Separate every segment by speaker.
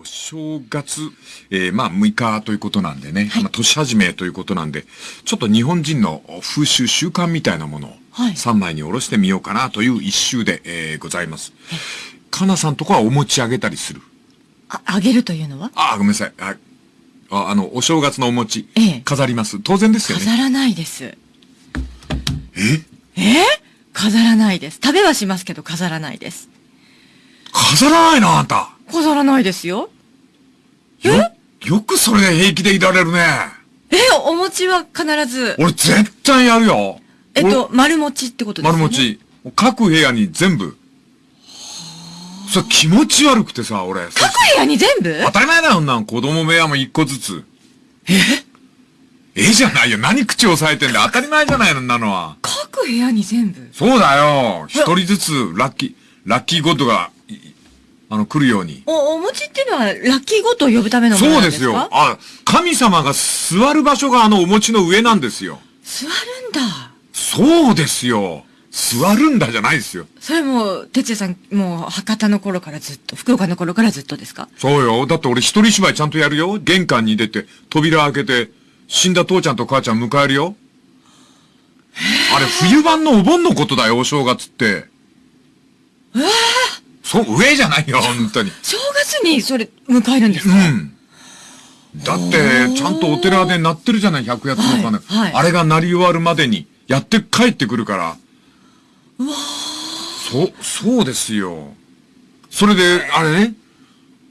Speaker 1: お正月、えー、まあ6日ということなんでね、はい、まあ年始めということなんで、ちょっと日本人の風習習慣みたいなものを3枚に下ろしてみようかなという一周で、えー、ございます。かなさんとこはお餅あげたりする？
Speaker 2: あ、あげるというのは？
Speaker 1: あ、ごめんなさい。あ、ああの、お正月のお餅、ええ、飾ります。当然ですよね。
Speaker 2: 飾らないです。え？
Speaker 1: え？
Speaker 2: 飾らないです。食べはしますけど飾らないです。
Speaker 1: 飾らないな、あんた。
Speaker 2: 飾らないですよ。
Speaker 1: よ、よくそれで平気でいられるね。
Speaker 2: え、お餅は必ず。
Speaker 1: 俺絶対やるよ。
Speaker 2: えっと、丸餅ってことですね。
Speaker 1: 丸餅。各部屋に全部。それ気持ち悪くてさ、俺。各
Speaker 2: 部屋に全部？
Speaker 1: 当たり前だよ、んなん。子供部屋も一個ずつ。
Speaker 2: え？
Speaker 1: え？じゃないよ。何口押さえてんだ当たり前じゃないの、んなのは。
Speaker 2: 各部屋に全部？
Speaker 1: そうだよ。一人ずつ、ラッキー、ラッキーゴッドがあの、来るように。
Speaker 2: お、お餅っていうのは、ラッキーゴッドを呼ぶためのものなんですか？そうですよ。
Speaker 1: あ、神様が座る場所があのお餅の上なんですよ。
Speaker 2: 座るんだ。
Speaker 1: そうですよ。座るんだじゃないですよ。
Speaker 2: それも、哲也さん、もう、博多の頃からずっと、福岡の頃からずっとですか？
Speaker 1: そうよ。だって俺一人芝居ちゃんとやるよ。玄関に出て、扉開けて、死んだ父ちゃんと母ちゃん迎えるよ。あれ、冬版のお盆のことだよ、お正月って。
Speaker 2: ええー
Speaker 1: そう、上じゃないよ、本当に。
Speaker 2: 正月にそれ、迎えるんですか？
Speaker 1: うん。だって、ちゃんとお寺で鳴ってるじゃない、百八つの鐘、はいはい。あれが鳴り終わるまでに、やって帰ってくるから。
Speaker 2: うわ
Speaker 1: そう、そうですよ。それで、あれね、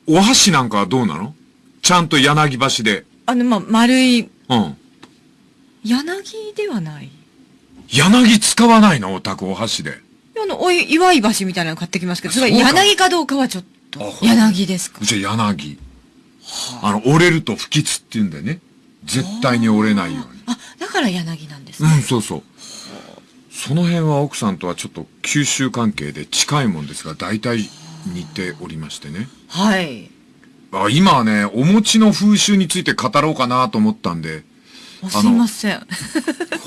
Speaker 1: お箸なんかはどうなの？ちゃんと柳橋で。
Speaker 2: あの、ま丸い。
Speaker 1: うん。
Speaker 2: 柳ではない。
Speaker 1: 柳使わないの？お宅お箸で。
Speaker 2: あの、おい、祝い橋みたいなの買ってきますけど、それ柳かどうかはちょっと。柳ですか？
Speaker 1: じゃあ柳。あの、折れると不吉って言うんでね。絶対に折れないように。
Speaker 2: あ、だから柳なんですね。
Speaker 1: うん、そうそう。その辺は奥さんとはちょっと九州関係で近いもんですが、大体似ておりましてね。
Speaker 2: はい。
Speaker 1: あ今はね、お餅の風習について語ろうかなと思ったんで。
Speaker 2: すいません。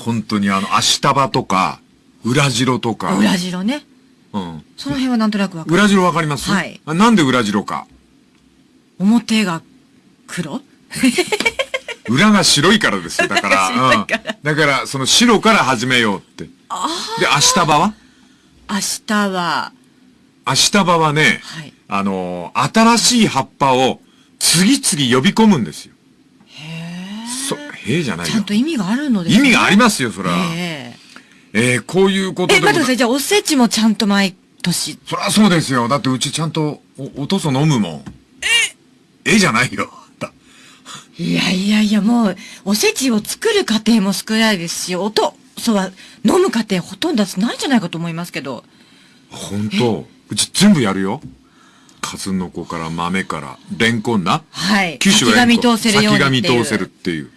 Speaker 1: 本当にあの、足束とか、裏白とか。
Speaker 2: 裏白ね。
Speaker 1: うん。
Speaker 2: その辺はなんとなくわかる。
Speaker 1: 裏白わかります？
Speaker 2: はい。
Speaker 1: なんで裏白か？
Speaker 2: 表が黒？
Speaker 1: 裏が白いからですよ。だから。
Speaker 2: うん、
Speaker 1: だから、その白から始めようって。
Speaker 2: あ
Speaker 1: あ。で、明日場は？
Speaker 2: 明日は。
Speaker 1: 明日場はね、はい、あのー、新しい葉っぱを次々呼び込むんですよ。
Speaker 2: へえ。
Speaker 1: そ、へえじゃないよ。
Speaker 2: ちゃんと意味があるのですね。
Speaker 1: 意味がありますよ、それは。
Speaker 2: へえ。
Speaker 1: えー、こういうことで。
Speaker 2: え、待ってください。じゃあ、おせちもちゃんと毎年。
Speaker 1: そりゃそうですよ。だってうちちゃんとお、おとそ飲むもん。え？えじゃないよ。
Speaker 2: いやいやいや、もう、おせちを作る過程も少ないですし、おと、そうは、飲む過程ほとんどないんじゃないかと思いますけど。
Speaker 1: 本当うち全部やるよ。数の子から豆から、レンコンな。
Speaker 2: はい。
Speaker 1: 九州は
Speaker 2: 先が見通せるように。先
Speaker 1: が見通せるっていう。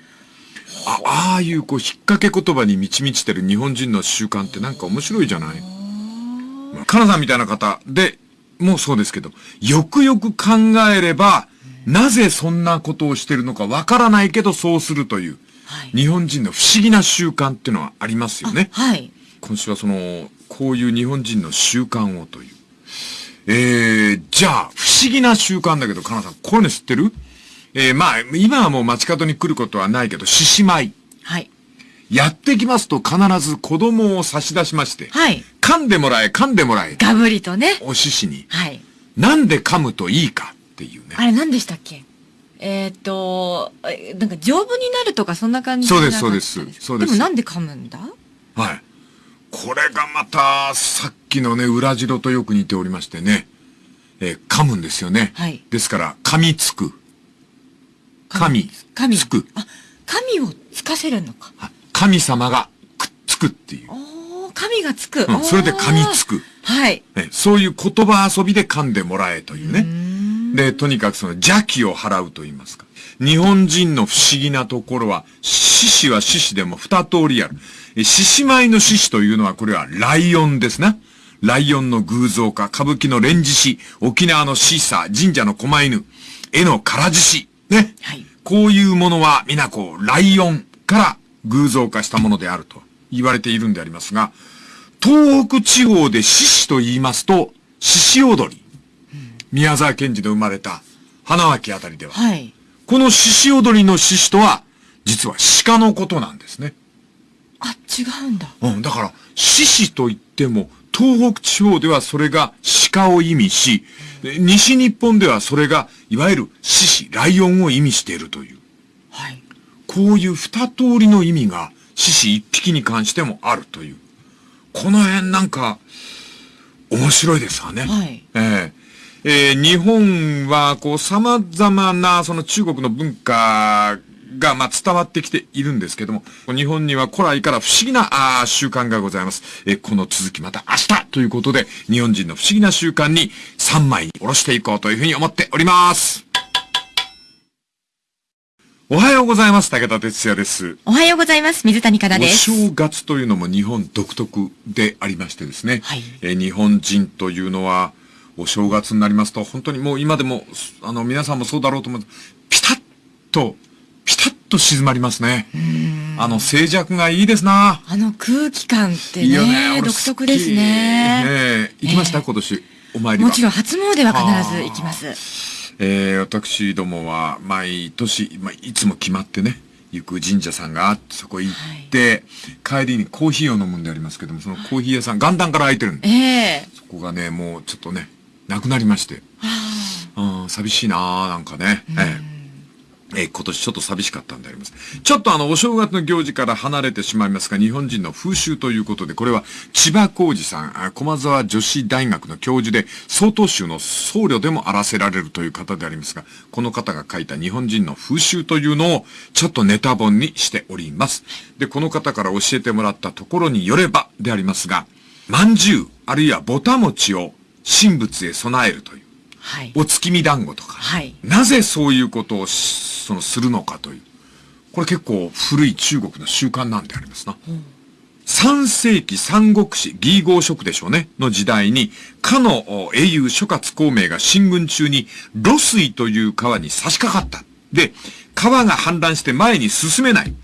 Speaker 1: あああいうこう引っ掛け言葉に満ち満ちてる日本人の習慣ってなんか面白いじゃない？かなさんみたいな方でもうそうですけど、よくよく考えれば、なぜそんなことをしてるのかわからないけどそうするという、はい、日本人の不思議な習慣っていうのはありますよね。
Speaker 2: はい。
Speaker 1: 今週はその、こういう日本人の習慣をという。えー、じゃあ、不思議な習慣だけど、かなさん、こういうの知ってる？えー、まあ、今はもう街角に来ることはないけど、獅子舞。
Speaker 2: はい。
Speaker 1: やってきますと必ず子供を差し出しまして。
Speaker 2: はい。
Speaker 1: 噛んでもらえ、噛んでもらえ。
Speaker 2: ガブリとね。
Speaker 1: お獅子に。
Speaker 2: はい。
Speaker 1: なんで噛むといいかっていうね。
Speaker 2: あれ何でしたっけ？えっ、ー、と、なんか丈夫になるとかそんな感じ
Speaker 1: そうです、そうです。そうです。
Speaker 2: でもなんで噛むんだ？
Speaker 1: はい。これがまた、さっきのね、裏白とよく似ておりましてね。えー、噛むんですよね。
Speaker 2: はい。
Speaker 1: ですから、噛みつく。神、
Speaker 2: 神
Speaker 1: つく。
Speaker 2: あ、神をつかせるのか。
Speaker 1: 神様がくっつくっていう。
Speaker 2: お神がつく。
Speaker 1: うん、それで噛みつく。
Speaker 2: はい、
Speaker 1: そういう言葉遊びで噛んでもらえというね。で、とにかくその邪気を払うと言いますか。日本人の不思議なところは、獅子は獅子でも二通りある。獅子舞の獅子というのは、これはライオンですな。ライオンの偶像化、歌舞伎の連獅子、沖縄のシーサー、神社の狛犬、絵の唐獅子、ね。
Speaker 2: はい。
Speaker 1: こういうものは皆こう、ライオンから偶像化したものであると言われているんでありますが、東北地方で獅子と言いますと、獅子踊り。宮沢賢治で生まれた、花脇あたりでは。
Speaker 2: はい。
Speaker 1: この獅子踊りの獅子とは、実は鹿のことなんですね。
Speaker 2: あ、違うんだ。
Speaker 1: うん、だから、獅子といっても、東北地方ではそれが鹿を意味し、で西日本ではそれが、いわゆる獅子、ライオンを意味しているという。
Speaker 2: はい。
Speaker 1: こういう二通りの意味が、獅子一匹に関してもあるという。この辺なんか、面白いですわね。
Speaker 2: はい
Speaker 1: えええー日本は、こう、様々な、その中国の文化が、まあ、伝わってきているんですけども、日本には古来から不思議な、あー習慣がございます。えーこの続きまた明日ということで、日本人の不思議な習慣に3枚に下ろしていこうというふうに思っております。おはようございます。武田哲也です。
Speaker 2: おはようございます。水谷香
Speaker 1: お
Speaker 2: 奈です。
Speaker 1: 正月というのも日本独特でありましてですね。
Speaker 2: はい
Speaker 1: えー日本人というのは、お正月になりますと、本当にもう今でも、あの、皆さんもそうだろうと思う。ピタッと、ピタッと静まりますね。あの、静寂がいいですな。
Speaker 2: あの空気感って
Speaker 1: いいよね。
Speaker 2: 独特ですね。
Speaker 1: 好きえ行きました、
Speaker 2: ええ
Speaker 1: 今年。お参りは。
Speaker 2: もちろん初詣は必ず行きます。
Speaker 1: えー、私どもは毎年、まあ、いつも決まってね、行く神社さんがあって、そこ行って、帰りにコーヒーを飲むんでありますけども、そのコーヒー屋さん、元旦から開いてるんで、
Speaker 2: ええ
Speaker 1: そこがね、もうちょっとね、なくなりまして、うん、寂しいなーなんかね、えええ今年ちょっと寂しかったんであります。ちょっとあの、お正月の行事から離れてしまいますが、日本人の風習ということで、これは千葉浩二さん、駒沢女子大学の教授で、曹洞宗の僧侶でもあらせられるという方でありますが、この方が書いた日本人の風習というのを、ちょっとネタ本にしております。で、この方から教えてもらったところによればでありますが、饅頭、あるいはぼた餅を神仏へ備えるという。
Speaker 2: はい。
Speaker 1: お月見団子とか、
Speaker 2: はい
Speaker 1: なぜそういうことをしそのするのかという。これ結構古い中国の習慣なんでありますな。3世紀三国志、義合職でしょうね、の時代に、かのお英雄諸葛孔明が進軍中に、露水という川に差し掛かった。で、川が氾濫して前に進めない。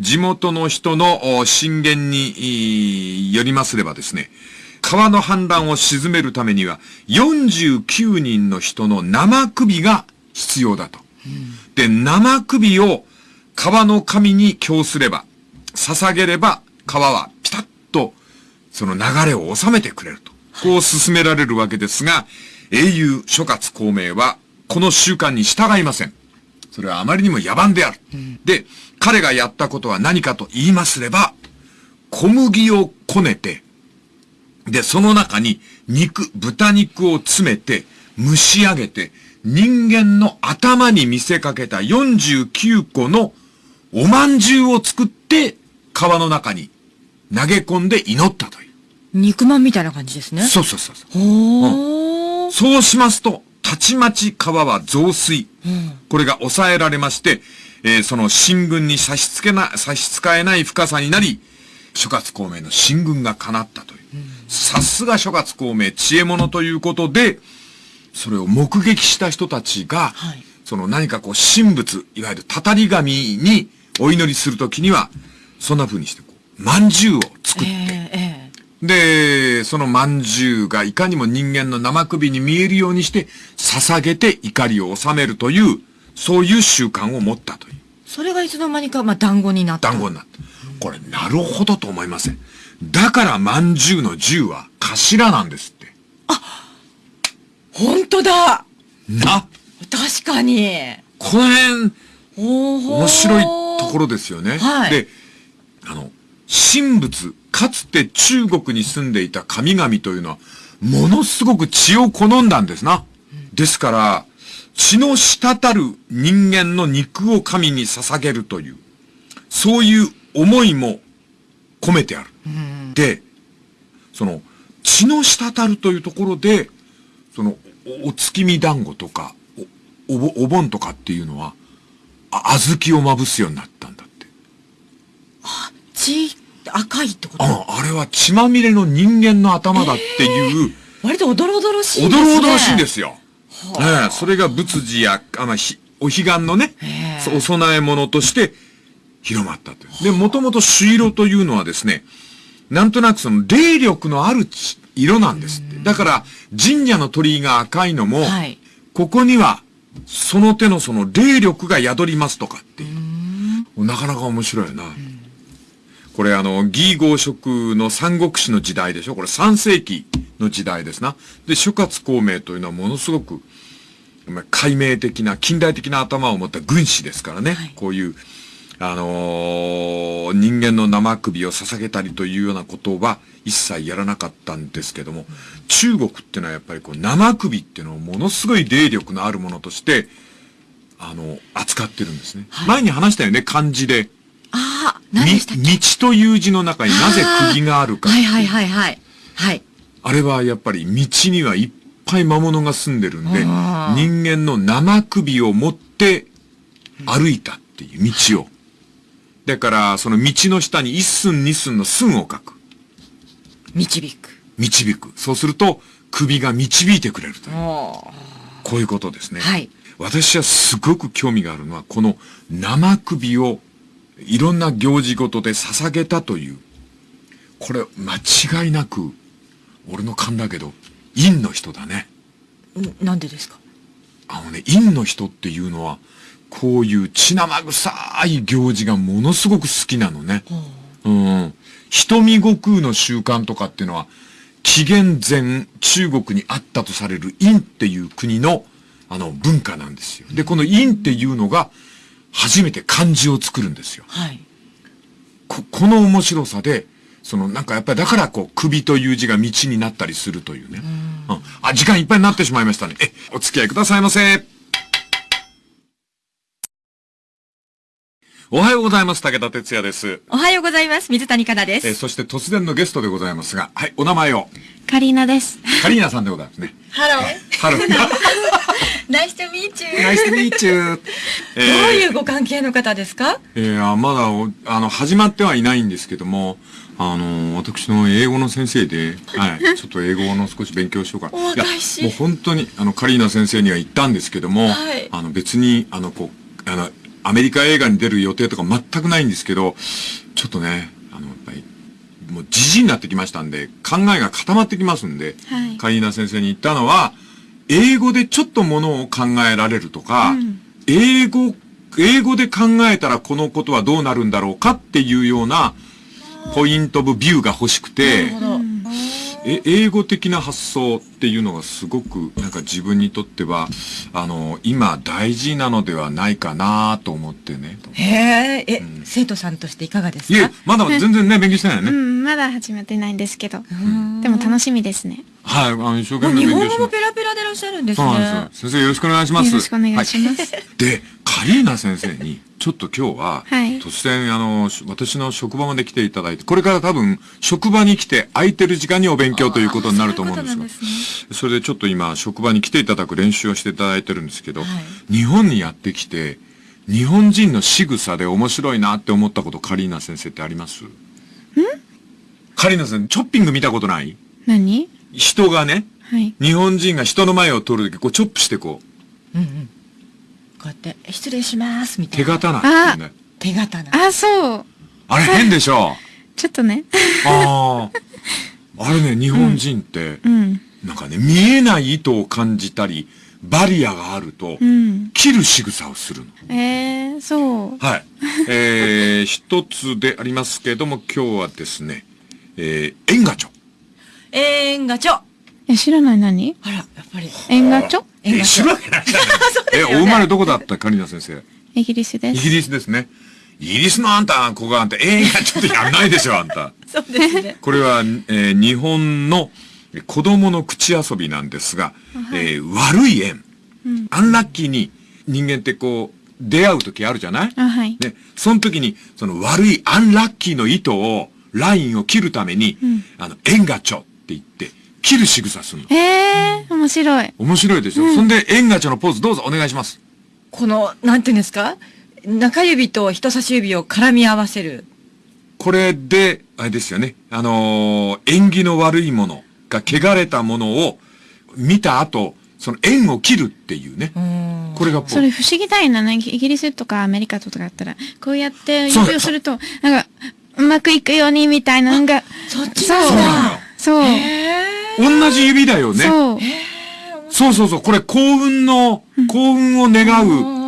Speaker 1: 地元の人のお進言によりますればですね、川の氾濫を鎮めるためには、49人の人の生首が必要だと。で、生首を川の神に供すれば、捧げれば、川はピタッと、その流れを収めてくれると。こう進められるわけですが、英雄諸葛孔明は、この習慣に従いません。それはあまりにも野蛮である。で、彼がやったことは何かと言いますれば、小麦をこねて、で、その中に肉、豚肉を詰めて、蒸し上げて、人間の頭に見せかけた49個のお饅頭を作って、川の中に投げ込んで祈ったという。
Speaker 2: 肉まんみたいな感じですね。
Speaker 1: そうそうそうそう。
Speaker 2: ほー。
Speaker 1: そうしますと、たちまち川は増水。これが抑えられまして、えーその進軍に差し付けな、差し支えない深さになり、諸葛孔明の進軍が叶ったと。さすが諸葛孔明、知恵者ということで、それを目撃した人たちが、
Speaker 2: はい
Speaker 1: その何かこう神仏、いわゆるたたり神にお祈りするときには、そんな風にしてこう、饅頭を作って、
Speaker 2: えええ
Speaker 1: で、その饅頭がいかにも人間の生首に見えるようにして、捧げて怒りを収めるという、そういう習慣を持ったという。
Speaker 2: それがいつの間にか、まあ、団子になった。
Speaker 1: 団子になった。これ、なるほどと思いません。だから、饅頭の10は頭なんですって。
Speaker 2: 本当だ
Speaker 1: な、
Speaker 2: 確かに。
Speaker 1: この辺、面白いところですよね。
Speaker 2: はい
Speaker 1: で、あの、神仏、かつて中国に住んでいた神々というのは、ものすごく血を好んだんですな。ですから、血の滴る人間の肉を神に捧げるという、そういう思いも込めてある。で、その、血の滴るというところで、その、おお月見団子とか、お、お盆とかっていうのは、あ、小豆をまぶすようになったんだって。
Speaker 2: 血、赤いってこと？
Speaker 1: あ、あれは血まみれの人間の頭だっていう、
Speaker 2: 割とおどろおどろしい
Speaker 1: お
Speaker 2: ですね。
Speaker 1: どろおどろしいんですよ。ええそれが仏事や、あまあ、ひお彼岸のねお供え物として広まったという。で、もともと朱色というのはですね、なんとなくその霊力のある血色なんですって。だから、神社の鳥居が赤いのも、
Speaker 2: はい
Speaker 1: ここにはその手のその霊力が宿りますとかっていう。なかなか面白いよな。これあの、義合色の三国志の時代でしょ？これ3世紀の時代ですな。で、諸葛孔明というのはものすごく、解明的な、近代的な頭を持った軍師ですからね。はい、こういう、あのー、人間の生首を捧げたりというようなことは一切やらなかったんですけども、中国ってのはやっぱりこう生首っていうのをものすごい霊力のあるものとして、あの、扱ってるんですね。はい、前に話したよね、漢字で。
Speaker 2: ああ、何でしたっ
Speaker 1: け？道という字の中になぜ釘があるか。
Speaker 2: はいはいはいはい。はい。
Speaker 1: あれはやっぱり道にはいっぱい魔物が住んでるんで、人間の生首を持って歩いたっていう道を。だから、その道の下に一寸二寸の寸を書く。
Speaker 2: 導く。
Speaker 1: 導く。そうすると、首が導いてくれるという。こういうことですね。はい。私はすごく興味があるのは、この生首をいろんな行事ごとで捧げたという。これ、間違いなく、俺の勘だけど、陰の人だね。
Speaker 2: なんでですか？
Speaker 1: あのね、陰の人っていうのは、こういう血生臭い行事がものすごく好きなのね。うん。瞳悟空の習慣とかっていうのは、紀元前中国にあったとされる陰っていう国の、あの、文化なんですよ。で、この陰っていうのが、初めて漢字を作るんですよ。はい。こ、この面白さで、その、なんかやっぱりだからこう、首という字が道になったりするというね。うん。あ、時間いっぱいになってしまいましたね。え、お付き合いくださいませ。おはようございます。武田鉄矢です。
Speaker 2: おはようございます。水谷加奈です。
Speaker 1: えそして突然のゲストでございますが、はい、お名前を。
Speaker 3: カリーナです。
Speaker 1: カリーナさんでございますね。 Hello。Hello。 Nice
Speaker 2: to meet you。Nice to meetチュー。どういうご関係の方ですか？
Speaker 1: えー、まだ、あの、始まってはいないんですけども、あの、私の英語の先生で、はい、ちょっと英語の少し勉強しようかな。いや、もう本当に、あの、カリーナ先生には言ったんですけども、はい、あの、別に、あの、こう、あの、アメリカ映画に出る予定とか全くないんですけど、ちょっとね、あの、やっぱり、もうじじになってきましたんで、考えが固まってきますんで、はい、カリーナ先生に言ったのは、英語でちょっとものを考えられるとか、うん、英語、英語で考えたらこのことはどうなるんだろうかっていうような、ポイントオブビューが欲しくて、え、英語的な発想っていうのがすごく、なんか自分にとっては、あの、今大事なのではないかなと思ってね。
Speaker 2: へえ、え、うん、生徒さんとしていかがですか？いえ、
Speaker 1: まだ全然ね、勉強してないよね。う
Speaker 3: ん、まだ始まってないんですけど。でも楽しみですね。
Speaker 1: はい、あの、一生懸命勉強します。日
Speaker 2: 本語ペラペラでいらっしゃるんですね。そうなんです
Speaker 1: よ。先生よろしくお願いします。よ
Speaker 3: ろしくお願いします。はい、
Speaker 1: で、カリーナ先生に、ちょっと今日は、はい、突然、あの、私の職場まで来ていただいて、これから多分、職場に来て空いてる時間にお勉強ということになると思うんですが、そす、ね、それでちょっと今、職場に来ていただく練習をしていただいてるんですけど、はい、日本にやってきて、日本人の仕草で面白いなって思ったこと、カリーナ先生ってあります？ん？カリーナ先生、チョッピング見たことない？
Speaker 3: 何？
Speaker 1: 人がね、はい、日本人が人の前を通るとき、こう、チョップしてこう。うんうん。
Speaker 2: こうやって、失礼します、みた
Speaker 1: いな。手刀ってね。
Speaker 2: 手刀。
Speaker 3: あ、そう。
Speaker 1: あれ変でしょ？
Speaker 3: ちょっとね。
Speaker 1: ああ。あれね、日本人って、うん、なんかね、見えない糸を感じたり、バリアがあると、うん、切る仕草をするの。
Speaker 3: ええー、そ
Speaker 1: う。はい。えー、一つでありますけども、今日はですね、えー、エンガチョ。
Speaker 2: エンガチョ。
Speaker 3: え、知らない何？
Speaker 2: あら、やっぱり。
Speaker 3: エンガチョ
Speaker 1: え、知るわけないじゃないえ、お生まれどこだったカリナ先生？
Speaker 3: イギリスです。
Speaker 1: イギリスですね。イギリスのあんた、ここあんた、えー、ちょっとやんないでしょ、あんた。
Speaker 2: そうですね。
Speaker 1: これは、えー、日本の子供の口遊びなんですが、はい、えー、悪い縁、うん、アンラッキーに人間ってこう、出会う時あるじゃない？
Speaker 3: はい。
Speaker 1: で、その時に、その悪いアンラッキーの糸を、ラインを切るために、うん、あの、縁がちょって言って、切る仕草するの。
Speaker 3: へえー、面白い。
Speaker 1: 面白いでしょ、うん、そんで、縁がちょのポーズどうぞお願いします。
Speaker 2: この、なんていうんですか？中指と人差し指を絡み合わせる。
Speaker 1: これで、あれですよね。あのー、縁起の悪いものが汚れたものを見た後、その縁を切るっていうね。これが
Speaker 3: それ不思議だよな。イギリスとかアメリカとかだったら、こうやって指をすると、なんか、うまくいくようにみたいなのが。
Speaker 2: そっち
Speaker 3: そう。そう。
Speaker 1: 同じ指だよね。
Speaker 3: そう。
Speaker 1: そうそうそう、これ幸運の、幸運を願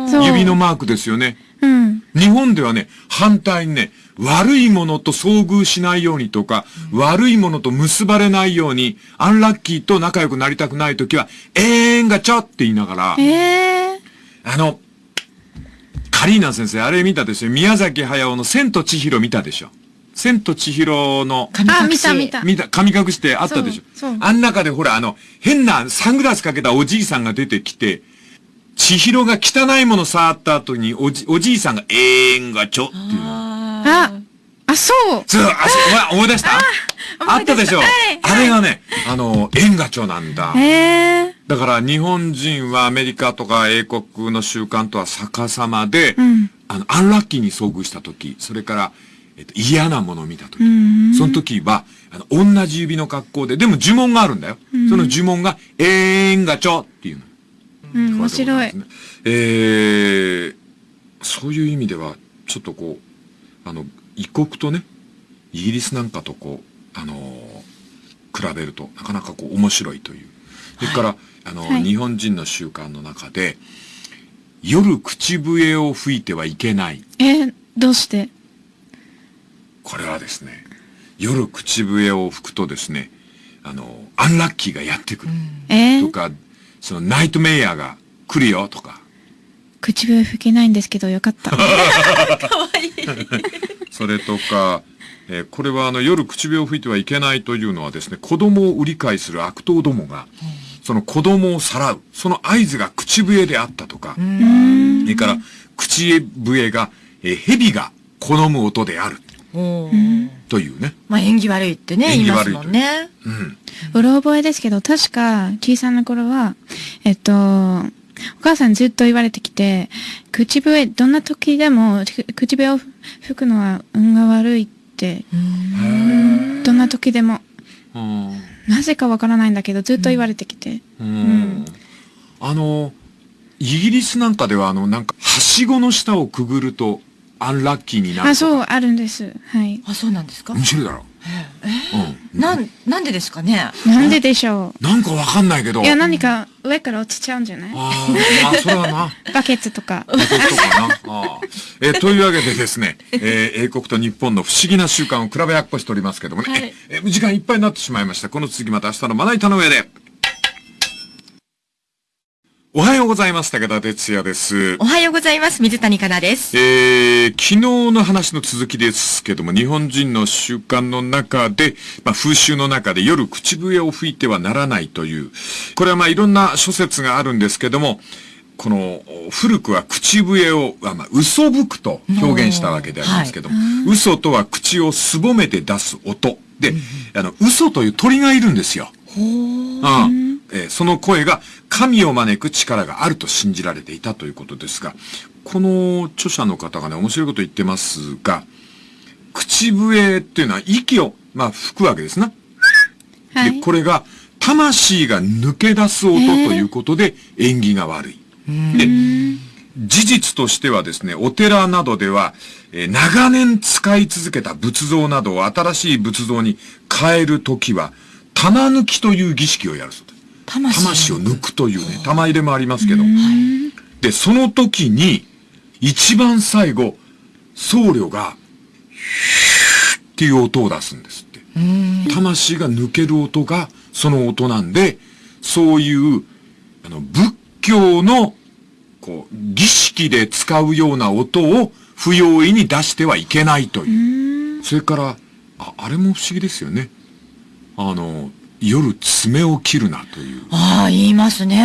Speaker 3: そう
Speaker 1: う指のマークですよね。
Speaker 3: うん。
Speaker 1: 日本ではね、反対にね、悪いものと遭遇しないようにとか、悪いものと結ばれないように、アンラッキーと仲良くなりたくないときは、えーんがちょって言いながら、
Speaker 3: ええ
Speaker 1: あの、カリーナ先生、あれ見たでしょ？宮崎駿の千と千尋見たでしょ？千と千尋の、
Speaker 3: あ、
Speaker 2: 神隠し。
Speaker 3: 見た見た。
Speaker 1: 見た、神隠してあったでしょ。
Speaker 3: そう
Speaker 1: あん中でほら、あの、変なサングラスかけたおじいさんが出てきて、千尋が汚いもの触った後に、おじ、おじいさんが、えーんがちょっていうの。
Speaker 3: あ、あ、そう。
Speaker 1: そう、あ、思い出した？あ
Speaker 3: 思い出した
Speaker 1: ったでしょ、
Speaker 3: はい。
Speaker 1: あれがね、あの、縁がちょなんだ。
Speaker 3: ええ
Speaker 1: だから日本人はアメリカとか英国の習慣とは逆さまで、
Speaker 3: うん。
Speaker 1: あの、アンラッキーに遭遇した時、それから、えっと、嫌なものを見た時、
Speaker 3: ん
Speaker 1: その時は、あの、同じ指の格好で、でも呪文があるんだよ。その呪文が、えーんがちょっていうの。
Speaker 3: うん、面白い。
Speaker 1: えー、そういう意味では、ちょっとこう、あの、異国とね、イギリスなんかとこう、あのー比べると、なかなかこう、面白いという。それから、あの、
Speaker 3: はい
Speaker 1: 日本人の習慣の中で、夜口笛を吹いてはいけない。
Speaker 3: えー、どうして？
Speaker 1: これはですね、夜口笛を吹くとですね、あの、アンラッキーがやってくる。
Speaker 3: えー、
Speaker 1: とか、そのナイトメイヤーが来るよとか、
Speaker 3: 口笛吹けないんですけどよかった。
Speaker 1: それとか、えーこれはあの夜口笛を吹いてはいけないというのはですね、子供を売り買いする悪党どもが、その子供をさらう、その合図が口笛であったとか、それから口笛が、えー蛇が好む音であるというね。
Speaker 2: まあ縁起悪いってね、言いますもんね。
Speaker 1: うん。
Speaker 3: うろ覚えですけど、確か、小さな頃は、えっと、お母さんずっと言われてきて、口笛、どんな時でも、く口笛を吹くのは運が悪いって、どんな時でも、
Speaker 1: うん。
Speaker 3: なぜかわからないんだけど、ずっと言われてきて。
Speaker 1: うん。あの、イギリスなんかではあの、なんか、はしごの下をくぐると、アンラッキーになるとか。
Speaker 3: あ、そう、あるんです。はい。
Speaker 2: あ、そうなんですか？
Speaker 1: 面白いだろ。うん。
Speaker 2: なん、なんでですかね？
Speaker 3: なんででしょ
Speaker 1: なんかわかんないけど。
Speaker 3: う。いや、何か上から落ちちゃうんじゃない？
Speaker 1: ああ、それはな。
Speaker 3: バケツとか。
Speaker 1: 英国とかな。ああえーというわけでですね、えー英国と日本の不思議な習慣を比べやっこしておりますけどもね、
Speaker 2: はい
Speaker 1: えー時間いっぱいになってしまいました。この続きまた明日のまな板の上で。おはようございます。武田哲也です
Speaker 2: お。はようございます。水谷香奈です。
Speaker 1: えー昨日の話の続きですけども、日本人の習慣の中で、まあ、風習の中で夜口笛を吹いてはならないという、これはまあいろんな諸説があるんですけども、この古くは口笛を、あまあ、嘘吹くと表現したわけでありますけども、嘘とは口をすぼめて出す音。で、あの、嘘という鳥がいるんですよ。うんえーその声が神を招く力があると信じられていたということですが、この著者の方がね、面白いこと言ってますが、口笛っていうのは息を、まあ、吹くわけですな。で、
Speaker 3: はい。
Speaker 1: これが、魂が抜け出す音ということで、縁起が悪い。で、事実としてはですね、お寺などでは、えー長年使い続けた仏像などを新しい仏像に変えるときは、棚抜きという儀式をやるそうです。
Speaker 2: 魂
Speaker 1: 魂を抜くというね、玉入れもありますけど。で、その時に、一番最後、僧侶が、ヒューっていう音を出すんですって。魂が抜ける音が、その音なんで、そういう、あの、仏教の、こう、儀式で使うような音を不用意に出してはいけないという。それから、あ、あれも不思議ですよね。あの、夜爪を切るなという。
Speaker 2: ああ、言いますね。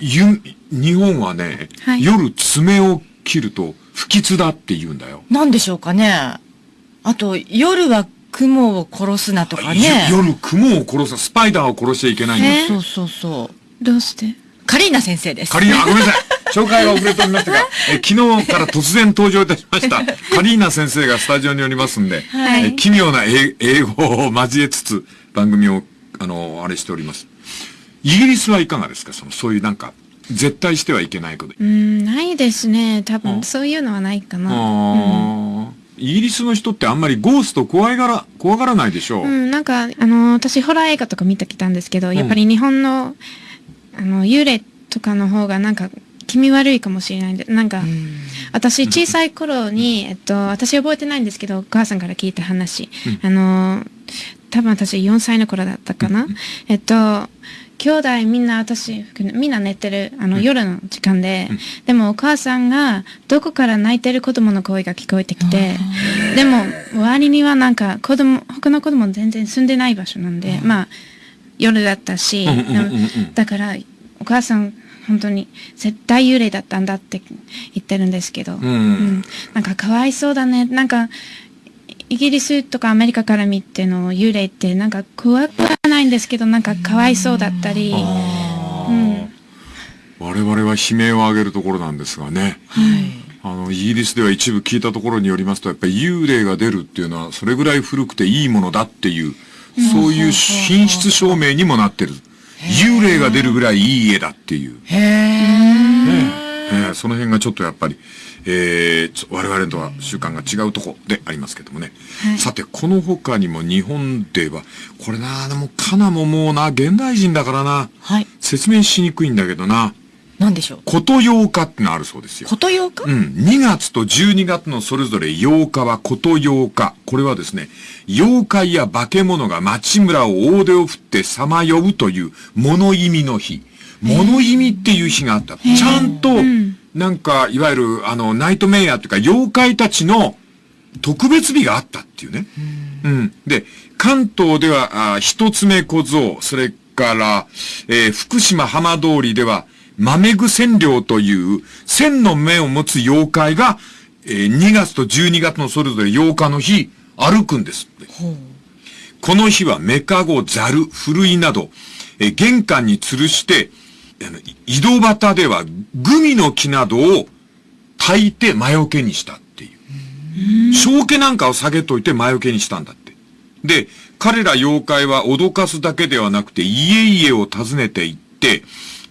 Speaker 1: ゆ日本はね、
Speaker 3: はい
Speaker 1: 夜爪を切ると不吉だって言うんだよ。
Speaker 2: なんでしょうかね。あと、夜は雲を殺すなとかね。
Speaker 1: ゆ夜雲を殺す、スパイダーを殺しちゃいけないんだ
Speaker 3: え
Speaker 2: そうそうそう。
Speaker 3: どうして？
Speaker 2: カリーナ先生です。
Speaker 1: カリーナ、あごめんなさい。紹介が遅れておりましたが、え昨日から突然登場いたしました。カリーナ先生がスタジオにおりますんで、
Speaker 3: はい
Speaker 1: え奇妙な英英語を交えつつ番組を、あの、あれしております。イギリスはいかがですか？その、そういうなんか、絶対してはいけないこと。
Speaker 3: うーん、ないですね。多
Speaker 1: あ
Speaker 3: 分、そういうのはないかな。
Speaker 1: あーイギリスの人ってあんまりゴースト怖いがら、怖がらないでしょう。
Speaker 3: うん、なんか、あの、私、ホラー映画とか見てきたんですけど、やっぱり日本のあの、幽霊とかの方がなんか気味悪いかもしれないんで、なんか、私小さい頃に、えっと、私覚えてないんですけど、お母さんから聞いた話。あの、多分私4歳の頃だったかな。えっと、兄弟みんな私、みんな寝てる、あの、夜の時間で、でもお母さんがどこから泣いてる子供の声が聞こえてきて、でも周りにはなんか子供、他の子供全然住んでない場所なんで、まあ、夜だったし、
Speaker 1: うんうんうんうん。
Speaker 3: だからお母さん本当に絶対幽霊だったんだって言ってるんですけど、
Speaker 1: ん。
Speaker 3: なんかかわいそうだね。なんかイギリスとかアメリカから見ての幽霊ってなんか怖くはないんですけどなんかかわいそうだったり、うん
Speaker 1: 我々は悲鳴を上げるところなんですがね。あの、イギリスでは一部聞いたところによりますと、やっぱり幽霊が出るっていうのは、それぐらい古くていいものだっていう、そういう品質証明にもなってる。幽霊が出るぐらいいい家だっていう。
Speaker 2: へえ。
Speaker 1: えーその辺がちょっとやっぱり、えー我々とは習慣が違うとこでありますけどもね。
Speaker 3: はい
Speaker 1: さて、この他にも日本では、これな、でもカナももうな、現代人だからな、
Speaker 2: はい。
Speaker 1: 説明しにくいんだけどな、
Speaker 2: なんでしょう？
Speaker 1: こと8日ってのあるそうですよ。
Speaker 2: ことようか？
Speaker 1: うん。2月と12月のそれぞれ8日はこと8日。これはですね、妖怪や化け物が町村を大手を振ってさまようという物意味の日。物意味っていう日があった。ちゃんと、なんか、いわゆる、あの、ナイトメイヤーっていうか、妖怪たちの特別日があったっていうね。うん。で、関東では、あ一つ目小僧、それから、えー福島浜通りでは、豆具千両という、千の目を持つ妖怪が、えー2月と12月のそれぞれ8日の日、歩くんですって。この日はメカゴ、ザル、ふるいなど、えー玄関に吊るして、あのい井戸端ではグミの木などを炊いて魔除けにしたっていう。正気なんかを下げといて魔除けにしたんだって。で、彼ら妖怪は脅かすだけではなくて家々を訪ねて行って、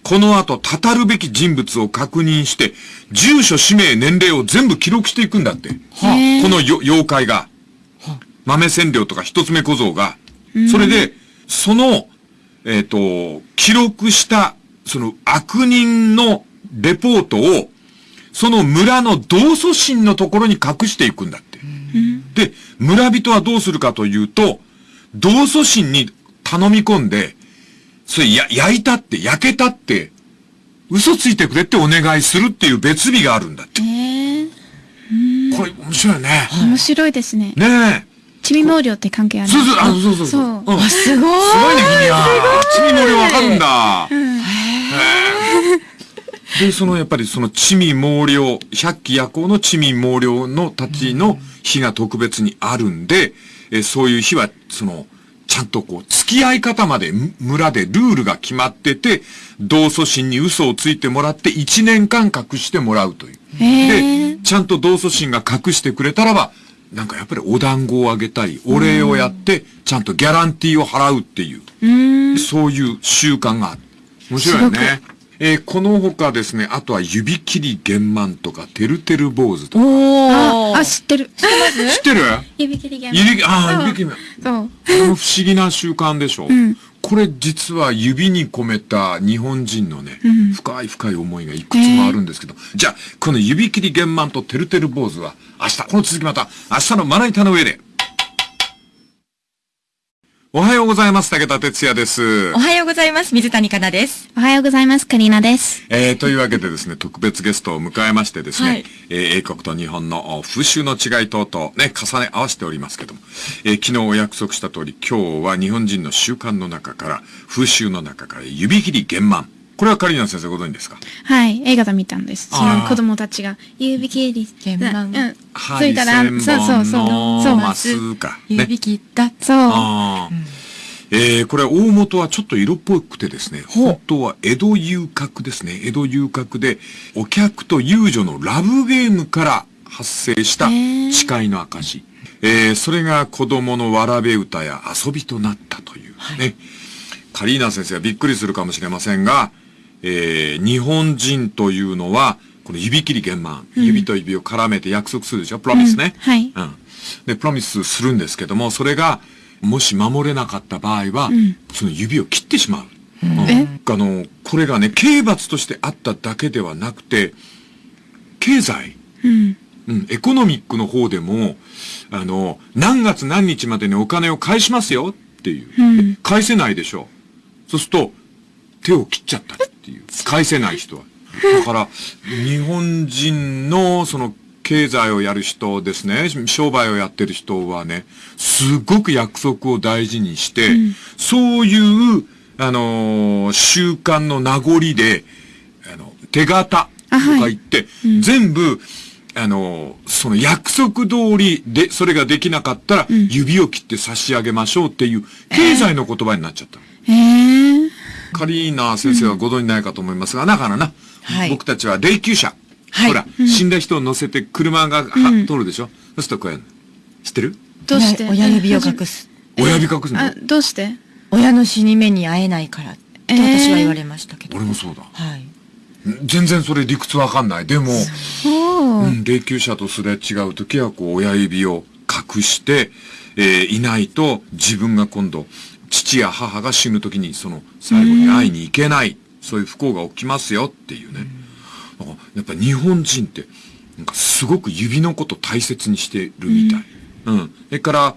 Speaker 1: この後、たたるべき人物を確認して、住所、氏名、年齢を全部記録していくんだって。
Speaker 3: へー
Speaker 1: このよ妖怪が。豆千両とか一つ目小僧が。それで、その、えっ、と、記録した、その悪人のレポートを、その村の同祖神のところに隠していくんだって。で、村人はどうするかというと、同祖神に頼み込んで、それや、焼いたって、焼けたって、嘘ついてくれってお願いするっていう別日があるんだって。
Speaker 3: えー、
Speaker 1: これ面白いね。
Speaker 3: 面白いですね。
Speaker 1: ねえ。
Speaker 3: ちみ毛量って関係ある
Speaker 1: そうそう、あ、そうそうそう。
Speaker 3: そう
Speaker 1: うん
Speaker 2: あ、すごい。
Speaker 1: すごいね、君は。ちみ毛量わかるんだ。へえ で、その、やっぱりその、ちみ毛量、百鬼夜行のちみ毛量のたちの日が特別にあるんで、えそういう日は、その、ちゃんとこう、付き合い方までむ村でルールが決まってて、同祖神に嘘をついてもらって1年間隠してもらうという。で、ちゃんと同祖神が隠してくれたらば、なんかやっぱりお団子をあげたり、お礼をやって、ちゃんとギャランティーを払うっていう。そういう習慣がある。面白いよね。えーこの他ですね、あとは指切り玄満とか、てるてる坊主とか。
Speaker 2: おー。
Speaker 3: あ、あ、知ってる。
Speaker 1: 知って る？
Speaker 3: 指切りゲーム。
Speaker 1: 指、ああ、指切り。
Speaker 3: そう。
Speaker 1: これも不思議な習慣でしょ？
Speaker 3: ん
Speaker 1: これ実は指に込めた日本人のね、
Speaker 3: ん
Speaker 1: 深い深い思いがいくつもあるんですけど、じゃあ、この指切り玄満とてるてる坊主は明日、この続きまた明日のまな板の上で。おはようございます。武田哲也です
Speaker 2: お。はようございます。水谷香奈です。
Speaker 3: おはようございます。カリーナです。
Speaker 1: えー、というわけでですね、特別ゲストを迎えましてですね、
Speaker 2: はい
Speaker 1: えー英国と日本のお風習の違い等々ね、重ね合わせておりますけども、えー昨日お約束した通り、今日は日本人の習慣の中から、風習の中から指切り玄満。これはカリーナ先生ご存知ですか？
Speaker 3: はい、映画で見たんです。その子供たちが指切り。
Speaker 2: 玄満
Speaker 3: うん。ついたら、そうそうそう。そう。
Speaker 1: のマスか。ね
Speaker 2: 指。切った。
Speaker 3: そう。
Speaker 1: えー、これ大元はちょっと色っぽくてですね、
Speaker 2: ほう
Speaker 1: 本当は江戸遊郭ですね。江戸遊郭で、お客と遊女のラブゲームから発生した誓いの証。えー、それが子供のわらべ歌や遊びとなったというね。カリーナ先生はびっくりするかもしれませんが、えー、日本人というのは、この指切り玄満、指と指を絡めて約束するでしょ？プロミスね。
Speaker 3: うんはい
Speaker 1: うん。で、プロミスするんですけども、それが、もし守れなかった場合は、
Speaker 3: ん
Speaker 1: その指を切ってしまう。うん
Speaker 3: え？
Speaker 1: あの、これがね、刑罰としてあっただけではなくて、経済、
Speaker 3: うん。
Speaker 1: うん、エコノミックの方でも、あの、何月何日までにお金を返しますよっていう。
Speaker 3: うん
Speaker 1: え返せないでしょ。そうすると、手を切っちゃったっていう。返せない人は。だから、日本人の、その、経済をやる人ですね、商売をやってる人はね、すごく約束を大事にして、そういう、あのー習慣の名残で、あの、手形とか
Speaker 3: あはい
Speaker 1: 言って、全部、あのーその約束通りで、それができなかったら、指を切って差し上げましょうっていう、経済の言葉になっちゃった。
Speaker 3: えー。
Speaker 1: カリーナ先生はご存じないかと思いますが、だからな、
Speaker 2: はい
Speaker 1: 僕たちは霊柩車。
Speaker 2: はい
Speaker 1: ほら、死んだ人を乗せて車が、は通るでしょ？そうするとこうやるの。知ってる？
Speaker 3: どうして？
Speaker 2: 親指を隠す。
Speaker 1: 親指隠すの？
Speaker 3: あ、どうして？
Speaker 2: 親の死に目に会えないからって
Speaker 3: えー
Speaker 2: 私は言われましたけど。
Speaker 1: 俺もそうだ。
Speaker 2: はい。
Speaker 1: 全然それ理屈わかんない。でも、
Speaker 3: おー。
Speaker 1: うん、霊柩車とすれ違うときは、こう、親指を隠して、えーいないと、自分が今度、父や母が死ぬときに、その、最後に会いに行けない、そういう不幸が起きますよっていうね。だからやっぱり日本人って、なんかすごく指のこと大切にしてるみたい。うん。それから、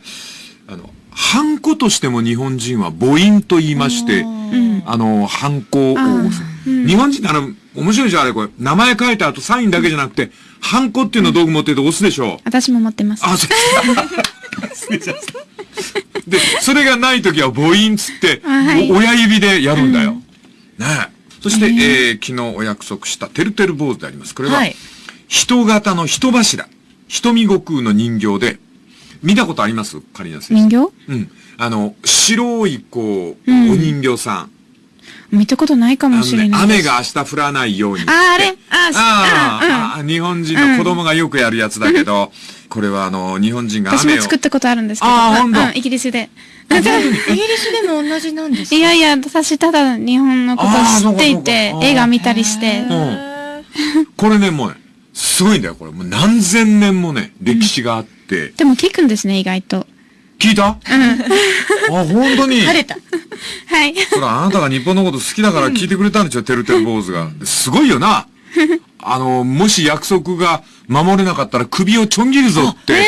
Speaker 1: あの、ハンコとしても日本人は母音と言いまして、
Speaker 3: うん。
Speaker 1: あの、ハンコを押す。
Speaker 3: うん
Speaker 1: 日本人ってあの、面白いじゃん、あれこれ。名前書いた後サインだけじゃなくて、ハンコっていうのを道具持ってると押すでしょ。
Speaker 3: 私も持ってます。
Speaker 1: あ、そう失礼しましたで、それがないときは母音つって、
Speaker 3: あはい
Speaker 1: お親指でやるんだよ。ねえ。そして、えー昨日お約束したてるてる坊主であります。これは、
Speaker 2: はい
Speaker 1: 人型の人柱。瞳悟空の人形で、見たことあります？カリナ先生。
Speaker 3: 人形？
Speaker 1: うん。あの、白い、こう、
Speaker 3: うん
Speaker 1: お人形さん。
Speaker 3: 見たことないかもしれ
Speaker 1: ね、
Speaker 3: ないです。
Speaker 1: 雨が明日降らないように。
Speaker 3: ああれ？あ
Speaker 1: ああ、日本人の子供がよくやるやつだけど、これはあの、日本人が雨を。
Speaker 3: 私も作ったことあるんですけど。
Speaker 1: あ
Speaker 3: うんイギリスで。
Speaker 2: イギリスでも同じなんですか？
Speaker 3: いやいや、私ただ日本のこと知っていて映画見たりして。
Speaker 1: うん。これね、もうね、すごいんだよ、これ。もう何千年もね、歴史があって。
Speaker 3: でも聞くんですね、意外と。
Speaker 1: 聞いた？あ、本当に。
Speaker 2: 晴れた。
Speaker 3: はい。
Speaker 1: そら、あなたが日本のこと好きだから聞いてくれたんでしょ、てるてる坊主が。すごいよな。あの、もし約束が守れなかったら首をちょん切るぞって。
Speaker 2: テルテ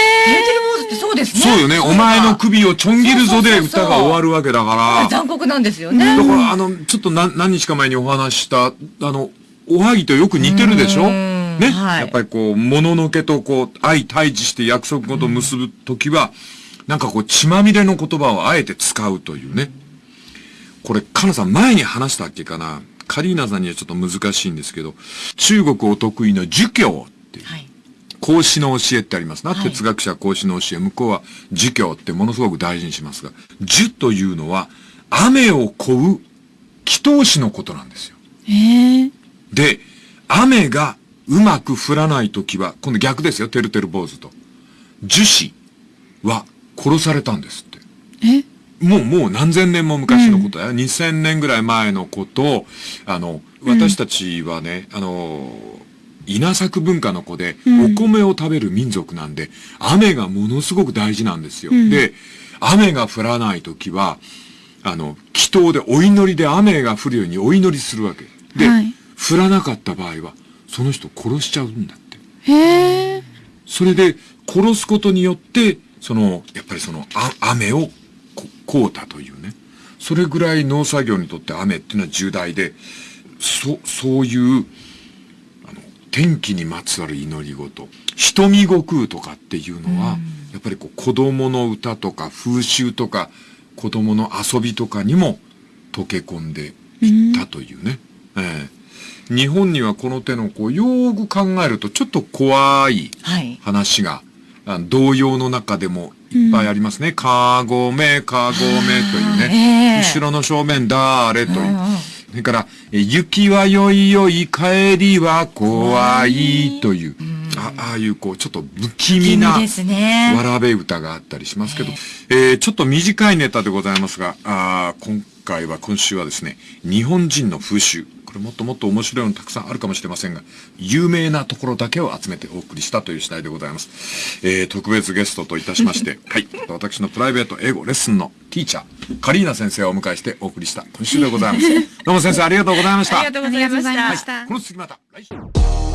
Speaker 2: ル坊主ってそうですね。
Speaker 1: そうよね。お前の首をちょん切るぞで歌が終わるわけだから。
Speaker 2: 残酷なんですよね。
Speaker 1: だから、あの、ちょっと何何日か前にお話しした、あの、おはぎとよく似てるでしょ？
Speaker 2: ん
Speaker 1: ね、
Speaker 2: はい
Speaker 1: やっぱりこう、もののけとこう、相対峙して約束事を結ぶときは、なんかこう、血まみれの言葉をあえて使うというね。これ、かなさん前に話したっけかな？カリーナさんにはちょっと難しいんですけど、中国お得意の儒教っていう。
Speaker 2: はい。
Speaker 1: 孔子の教えってありますな。
Speaker 2: はい
Speaker 1: 哲学者は孔子の教え。向こうは儒教ってものすごく大事にしますが、儒というのは、雨を乞う祈祷師のことなんですよ。
Speaker 3: ええ
Speaker 1: で、雨がうまく降らないときは、今度逆ですよ、てるてる坊主と。樹師は殺されたんですって。
Speaker 3: え？
Speaker 1: もう、もう何千年も昔のことや、2000年ぐらい前のことを、あの、私たちはね、あの、稲作文化の子で、
Speaker 3: うん
Speaker 1: お米を食べる民族なんで、雨がものすごく大事なんですよ。
Speaker 3: うん
Speaker 1: で、雨が降らないときは、あの、祈祷でお祈りで雨が降るようにお祈りするわけ。で、
Speaker 3: はい
Speaker 1: 降らなかった場合は、その人殺しちゃうんだって。
Speaker 3: へえ
Speaker 1: それで、殺すことによって、その、やっぱりその、あ雨をここうたというね。それぐらい農作業にとって雨っていうのは重大で、そ、そういう、天気にまつわる祈り事、瞳悟空とかっていうのは、やっぱりこう、子供の歌とか風習とか、子供の遊びとかにも溶け込んでいったというね。ええ日本にはこの手のこう、よーく考えるとちょっと怖い
Speaker 2: はい。
Speaker 1: 話が、あ童謡の中でもいっぱいありますね。かごめ、かごめというね。
Speaker 2: ええ
Speaker 1: 後ろの正面だーれという。それから、え雪はよいよい、帰りは怖いという、あああいうこう、ちょっと不気味な、わらべ歌があったりしますけど、えーちょっと短いネタでございますが、あー今回は、今週はですね、日本人の風習、これもっともっと面白いのたくさんあるかもしれませんが、有名なところだけを集めてお送りしたという次第でございます。えー、特別ゲストといたしまして、はい、私のプライベート英語レッスンのティーチャー、カリーナ先生をお迎えしてお送りした今週でございます。どうも先生
Speaker 2: ありがとうございました。
Speaker 3: ありがとうございました
Speaker 1: この次また来週。